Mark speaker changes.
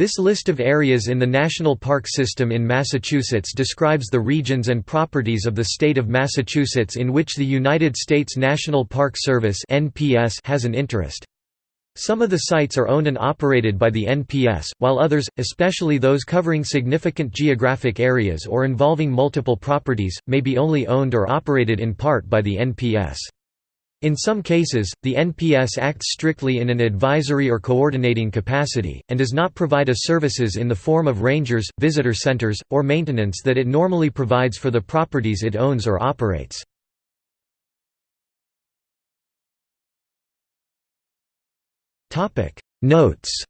Speaker 1: This list of areas in the National Park System in Massachusetts describes the regions and properties of the state of Massachusetts in which the United States National Park Service has an interest. Some of the sites are owned and operated by the NPS, while others, especially those covering significant geographic areas or involving multiple properties, may be only owned or operated in part by the NPS. In some cases, the NPS acts strictly in an advisory or coordinating capacity, and does not provide a services in the form of rangers, visitor centers, or maintenance that it normally provides for the properties it owns or operates. Notes